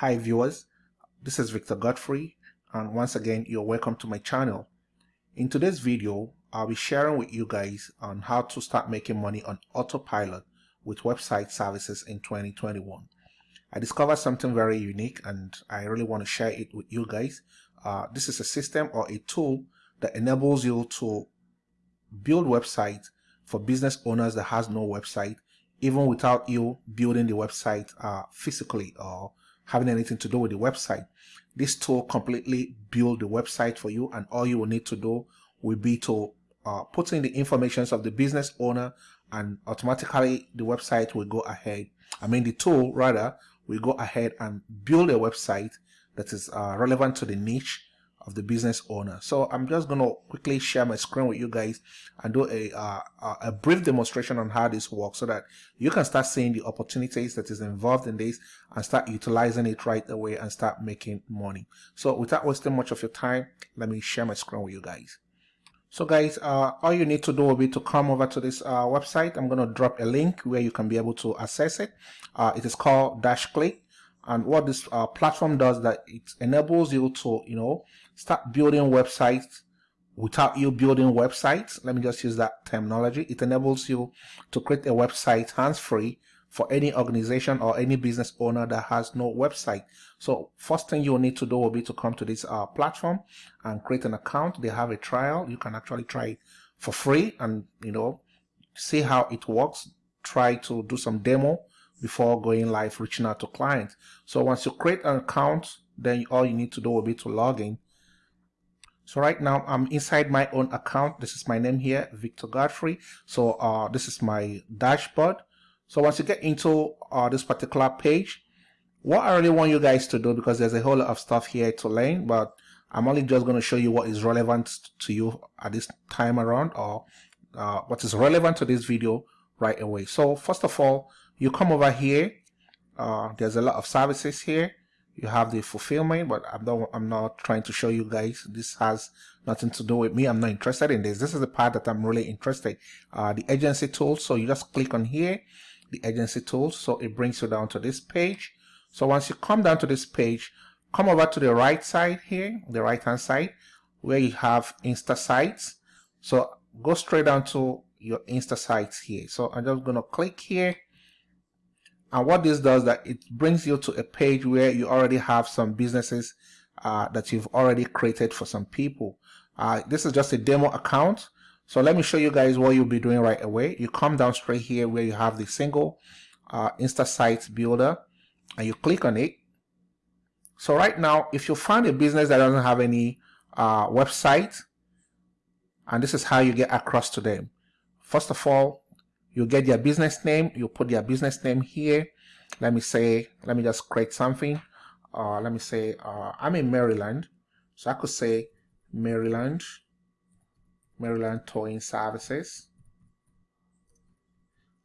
Hi viewers, this is Victor Godfrey and once again you're welcome to my channel. In today's video, I'll be sharing with you guys on how to start making money on autopilot with website services in 2021. I discovered something very unique and I really want to share it with you guys. Uh, this is a system or a tool that enables you to build websites for business owners that has no website even without you building the website uh, physically or having anything to do with the website. This tool completely build the website for you and all you will need to do will be to uh, put in the informations of the business owner and automatically the website will go ahead. I mean the tool rather will go ahead and build a website that is uh, relevant to the niche of the business owner. So I'm just going to quickly share my screen with you guys and do a, uh, a brief demonstration on how this works so that you can start seeing the opportunities that is involved in this and start utilizing it right away and start making money. So without wasting much of your time, let me share my screen with you guys. So guys, uh, all you need to do will be to come over to this uh, website. I'm going to drop a link where you can be able to access it. Uh, it is called DashClick and what this uh, platform does that it enables you to you know start building websites without you building websites. Let me just use that terminology. It enables you to create a website hands-free for any organization or any business owner that has no website. So first thing you'll need to do will be to come to this uh, platform and create an account. They have a trial. You can actually try it for free and you know see how it works. Try to do some demo before going live reaching out to clients. So once you create an account, then all you need to do will be to log in. So right now I'm inside my own account. This is my name here, Victor Godfrey. So uh, this is my dashboard. So once you get into uh, this particular page, what I really want you guys to do, because there's a whole lot of stuff here to learn, but I'm only just going to show you what is relevant to you at this time around or uh, what is relevant to this video right away. So first of all, you come over here uh, there's a lot of services here you have the fulfillment but I'm not I'm not trying to show you guys this has nothing to do with me. I'm not interested in this. This is the part that I'm really interested. Uh, the agency tools so you just click on here the agency tools so it brings you down to this page. So once you come down to this page come over to the right side here the right hand side where you have insta sites. So go straight down to your insta sites here. So I'm just gonna click here and what this does that it brings you to a page where you already have some businesses uh, that you've already created for some people. Uh, this is just a demo account. So let me show you guys what you'll be doing right away. You come down straight here where you have the single uh, Insta site builder and you click on it. So right now, if you find a business that doesn't have any uh, website, and this is how you get across to them. First of all, you get their business name you put their business name here. Let me say let me just create something. Uh, let me say uh, I'm in Maryland. So I could say Maryland Maryland towing services.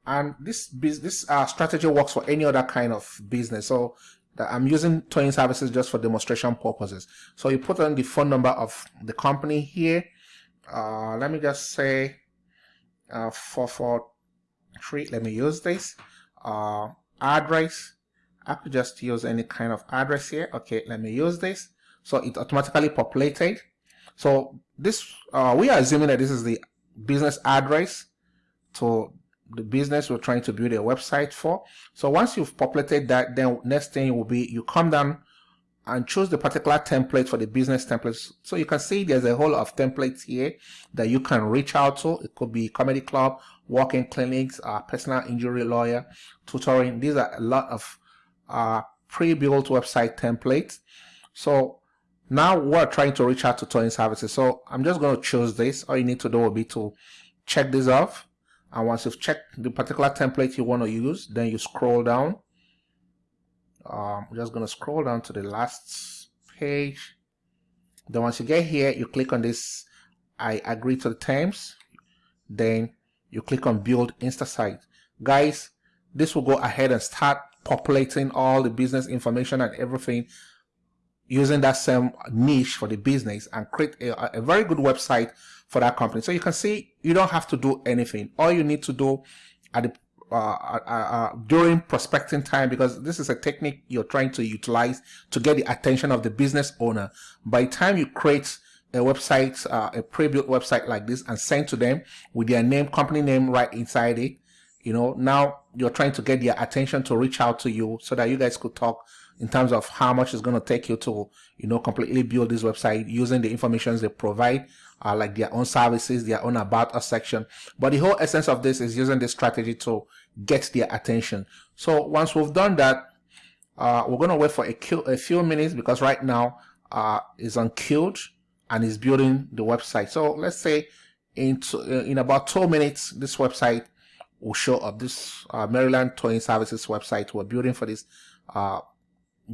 And this this uh, strategy works for any other kind of business. So I'm using towing services just for demonstration purposes. So you put on the phone number of the company here. Uh, let me just say uh, 44 tree let me use this uh, address I could just use any kind of address here. Okay let me use this. So it automatically populated. So this uh, we are assuming that this is the business address to the business we're trying to build a website for. So once you've populated that then next thing will be you come down and choose the particular template for the business templates. So you can see there's a whole of templates here that you can reach out to. It could be comedy club, walk-in clinics, uh, personal injury lawyer, tutoring. These are a lot of uh, pre-built website templates. So now we're trying to reach out to towing services. So I'm just going to choose this. All you need to do will be to check this off. And once you've checked the particular template you want to use, then you scroll down um, I'm just going to scroll down to the last page then once you get here you click on this I agree to the terms then you click on build insta site. Guys this will go ahead and start populating all the business information and everything using that same niche for the business and create a, a very good website for that company. So you can see you don't have to do anything. All you need to do at the uh, uh, uh, during prospecting time because this is a technique you're trying to utilize to get the attention of the business owner. By the time you create a website, uh, a pre-built website like this and send to them with their name, company name right inside it, you know, now you're trying to get their attention to reach out to you so that you guys could talk in terms of how much it's going to take you to, you know, completely build this website using the information they provide, uh, like their own services, their own about us section. But the whole essence of this is using this strategy to get their attention. So once we've done that, uh, we're going to wait for a, a, few minutes because right now uh, it's unqueued and is building the website. So let's say in, in about two minutes, this website will show up. This uh, Maryland Towing Services website we're building for this uh,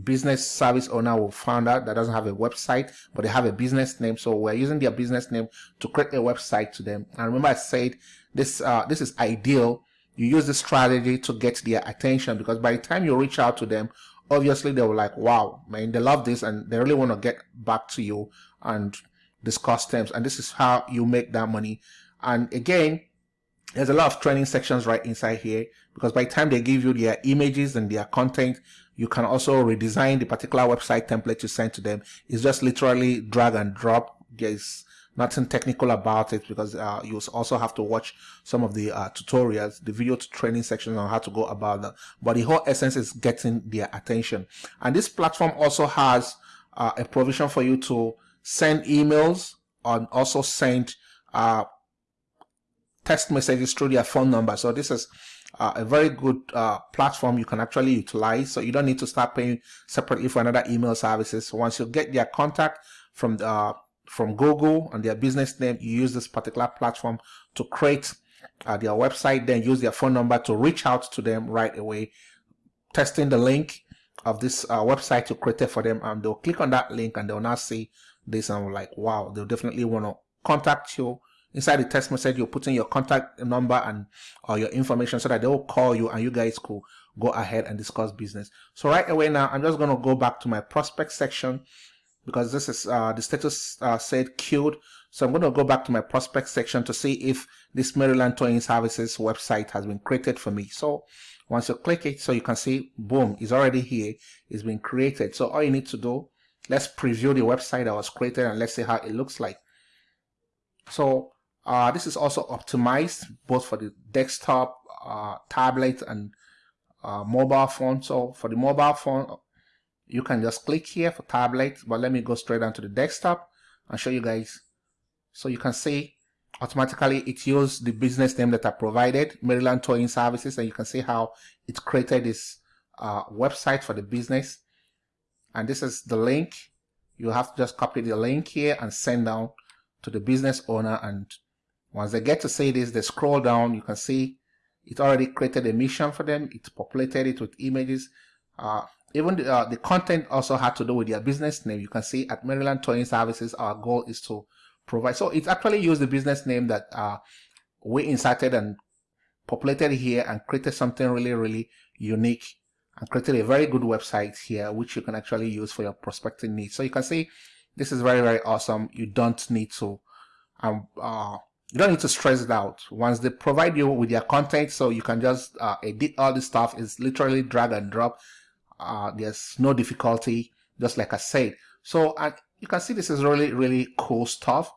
business service owner will find out that doesn't have a website, but they have a business name. So we're using their business name to create a website to them. And remember I said this, uh, this is ideal. You use this strategy to get their attention because by the time you reach out to them, obviously they were like, wow, man, they love this and they really want to get back to you and discuss terms. And this is how you make that money. And again, there's a lot of training sections right inside here because by the time they give you their images and their content, you can also redesign the particular website template you send to them. It's just literally drag and drop. There's nothing technical about it because uh, you also have to watch some of the uh, tutorials, the video training sections on how to go about that. But the whole essence is getting their attention. And this platform also has uh, a provision for you to send emails and also send uh, text messages through their phone number. So this is uh, a very good uh, platform you can actually utilize. So you don't need to start paying separately for another email services. Once you get their contact from the, from Google and their business name, you use this particular platform to create uh, their website, then use their phone number to reach out to them right away, testing the link of this uh, website you created for them, and they'll click on that link and they'll now see this and like, wow, they'll definitely want to contact you. Inside the text message you put in your contact number and or your information so that they will call you and you guys could go ahead and discuss business. So right away now i'm just going to go back to my prospect section because this is uh, the status uh, said queued. So i'm going to go back to my prospect section to see if this maryland towing services website has been created for me. So once you click it so you can see boom it's already here. It's been created. So all you need to do let's preview the website that was created and let's see how it looks like so uh, this is also optimized both for the desktop, uh, tablet, and uh, mobile phone. So for the mobile phone, you can just click here for tablet, but let me go straight down to the desktop and show you guys. So you can see automatically it used the business name that I provided, Maryland Towing Services, and you can see how it created this uh, website for the business. And this is the link. You have to just copy the link here and send down to the business owner and once they get to see this, they scroll down, you can see it already created a mission for them. It populated it with images. Uh, even the, uh, the content also had to do with their business name. You can see at Maryland Towing Services, our goal is to provide. So it actually used the business name that uh, we inserted and populated here and created something really, really unique and created a very good website here, which you can actually use for your prospecting needs. So you can see this is very, very awesome. You don't need to um, uh, you don't need to stress it out. Once they provide you with their content so you can just uh, edit all this stuff. It's literally drag and drop. Uh, there's no difficulty. Just like I said. So uh, you can see this is really really cool stuff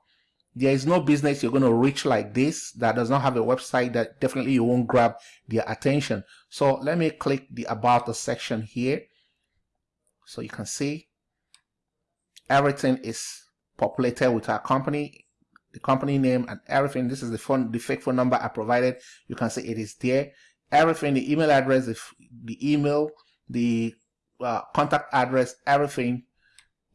there is no business you're going to reach like this that does not have a website that definitely you won't grab their attention so let me click the about section here so you can see everything is populated with our company the company name and everything. This is the phone, the fake phone number I provided. You can see it is there. Everything, the email address, the, the email, the uh, contact address, everything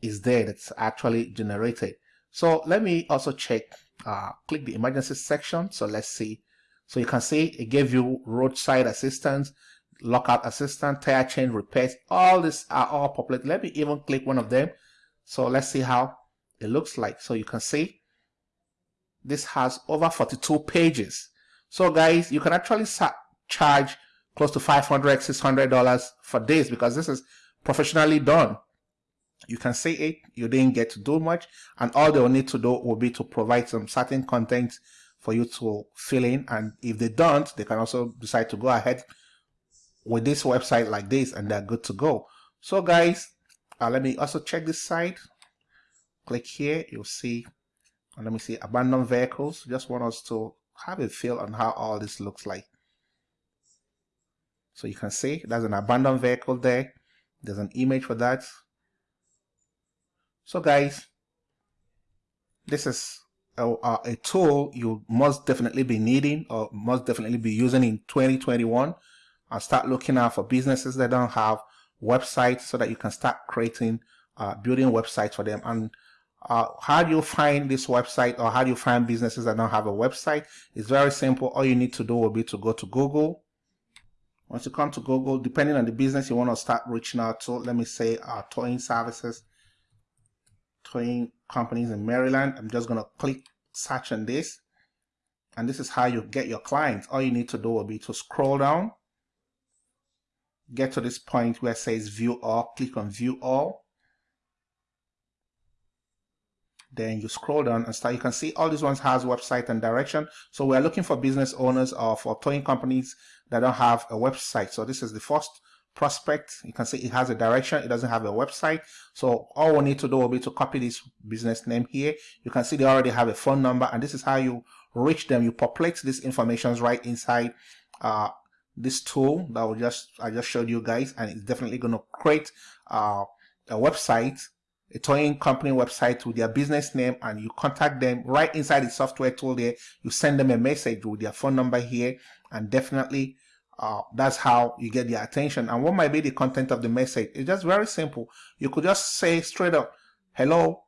is there that's actually generated. So let me also check, uh, click the emergency section. So let's see. So you can see it gave you roadside assistance, lockout assistance, tire change repairs. All these are all populated. Let me even click one of them. So let's see how it looks like. So you can see this has over 42 pages. So guys, you can actually charge close to 500 $600 for this because this is professionally done. You can see it, you didn't get to do much, and all they'll need to do will be to provide some certain content for you to fill in and if they don't they can also decide to go ahead with this website like this and they're good to go. So guys uh, let me also check this site click here you'll see and let me see abandoned vehicles. Just want us to have a feel on how all this looks like. So you can see there's an abandoned vehicle there. There's an image for that so guys this is a, a, tool you must definitely be needing or must definitely be using in 2021 and start looking out for businesses that don't have websites so that you can start creating uh, building websites for them. And uh, how do you find this website or how do you find businesses that don't have a website? It's very simple. All you need to do will be to go to google. Once you come to google depending on the business you want to start reaching out to let me say uh, towing services towing companies in Maryland. I'm just going to click search on this. And this is how you get your clients. All you need to do will be to scroll down, get to this point where it says view all, click on view all. Then you scroll down and start. You can see all these ones has website and direction. So we're looking for business owners or for towing companies that don't have a website. So this is the first prospect. You can see it has a direction. It doesn't have a website. So all we need to do will be to copy this business name here. You can see they already have a phone number and this is how you reach them. You populate these informations right inside uh, this tool that we just I just showed you guys and it's definitely going to create uh, a website a towing company website with their business name and you contact them right inside the software tool there you send them a message with their phone number here and definitely uh, that's how you get their attention. And what might be the content of the message? It's just very simple. You could just say straight up, hello,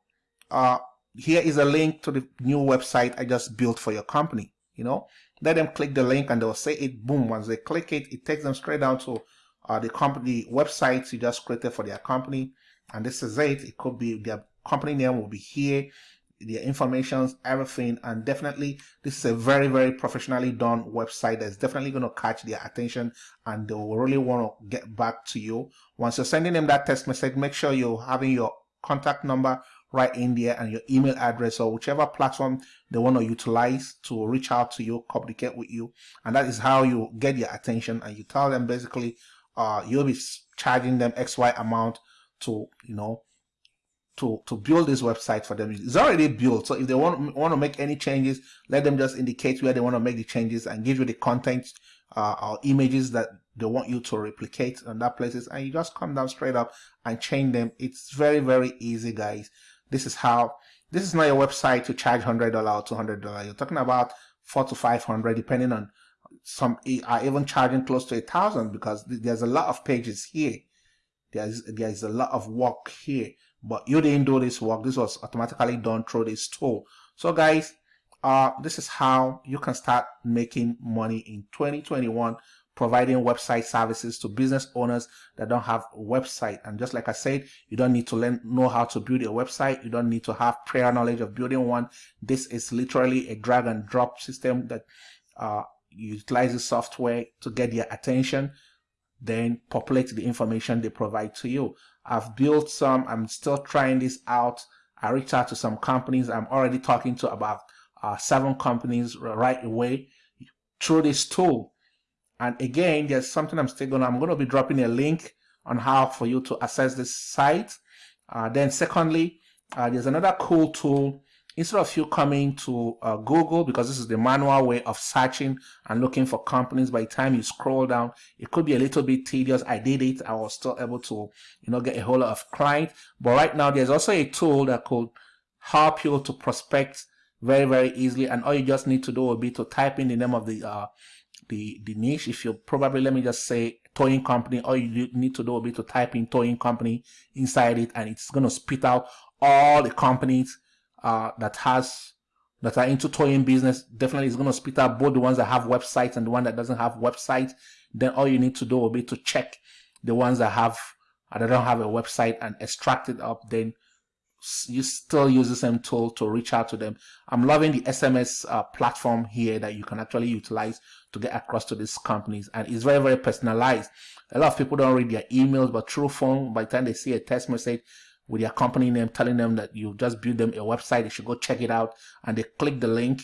uh, here is a link to the new website I just built for your company. You know, let them click the link and they'll say it, boom. Once they click it, it takes them straight down to uh, the company website you just created for their company. And this is it. It could be their company name will be here their informations, everything. And definitely, this is a very, very professionally done website that's definitely going to catch their attention and they will really want to get back to you. Once you're sending them that text message, make sure you're having your contact number right in there and your email address or whichever platform they want to utilize to reach out to you, communicate with you. And that is how you get your attention and you tell them basically, uh, you'll be charging them XY amount to, you know, to to build this website for them. It's already built. So if they want want to make any changes, let them just indicate where they want to make the changes and give you the content uh, or images that they want you to replicate on that places, and you just come down straight up and change them. It's very very easy, guys. This is how. This is not a website to charge hundred dollar or two hundred dollar. You're talking about four to five hundred, depending on some are even charging close to a thousand because there's a lot of pages here. There's there's a lot of work here but you didn't do this work. This was automatically done through this tool. So guys uh this is how you can start making money in 2021 providing website services to business owners that don't have a website. And just like i said you don't need to learn know how to build a website. You don't need to have prior knowledge of building one. This is literally a drag and drop system that uh utilizes software to get their attention then populate the information they provide to you. I've built some, I'm still trying this out. I reached out to some companies. I'm already talking to about uh, seven companies right away through this tool. And again, there's something I'm still gonna, I'm gonna be dropping a link on how for you to access this site. Uh, then secondly, uh, there's another cool tool instead of you coming to uh, Google, because this is the manual way of searching and looking for companies, by the time you scroll down, it could be a little bit tedious. I did it. I was still able to, you know, get a whole lot of clients. But right now, there's also a tool that could help you to prospect very, very easily. And all you just need to do will be to type in the name of the, uh, the, the niche. If you probably, let me just say towing company, all you need to do will be to type in towing company inside it and it's going to spit out all the companies uh, that has that are into towing business definitely is going to spit out both the ones that have websites and the one that doesn't have website. Then all you need to do will be to check the ones that have that don't have a website and extract it up. Then you still use the same tool to reach out to them. I'm loving the SMS uh, platform here that you can actually utilize to get across to these companies. And it's very, very personalized. A lot of people don't read their emails, but through phone, by the time they see a text message, with your company name telling them that you just built them a website they should go check it out. And they click the link.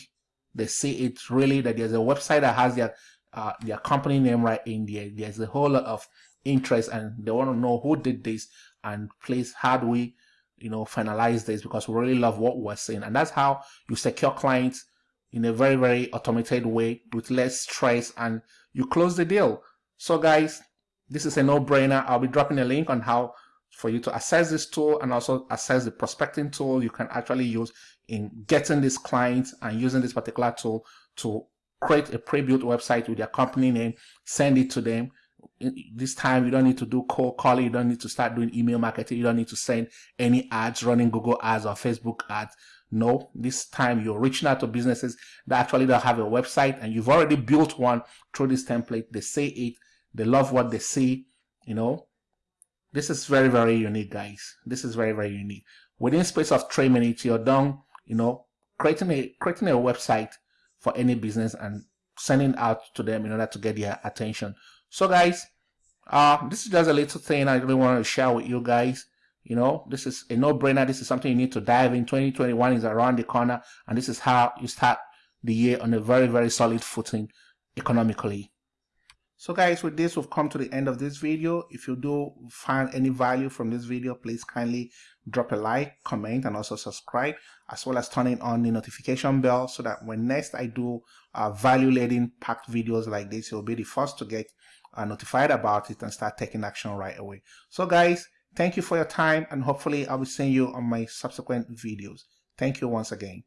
They see it really that there's a website that has their uh, their company name right in there. There's a whole lot of interest and they want to know who did this and please how do we you know finalize this? Because we really love what we're seeing. And that's how you secure clients in a very very automated way with less stress and you close the deal. So guys this is a no-brainer. I'll be dropping a link on how for you to assess this tool and also assess the prospecting tool you can actually use in getting these clients and using this particular tool to create a pre-built website with your company name, send it to them. This time you don't need to do cold calling, you don't need to start doing email marketing, you don't need to send any ads running Google ads or Facebook ads. No, this time you're reaching out to businesses that actually don't have a website and you've already built one through this template. They say it, they love what they see, you know. This is very, very unique, guys. This is very, very unique. Within space of three minutes, you're done, you know, creating a creating a website for any business and sending out to them in order to get their attention. So guys, uh, this is just a little thing I really want to share with you guys. You know, this is a no-brainer. This is something you need to dive in. 2021 is around the corner, and this is how you start the year on a very, very solid footing economically. So guys, with this, we've come to the end of this video. If you do find any value from this video, please kindly drop a like, comment, and also subscribe, as well as turning on the notification bell so that when next I do uh, value-laden packed videos like this, you'll be the first to get uh, notified about it and start taking action right away. So guys, thank you for your time, and hopefully I'll be seeing you on my subsequent videos. Thank you once again.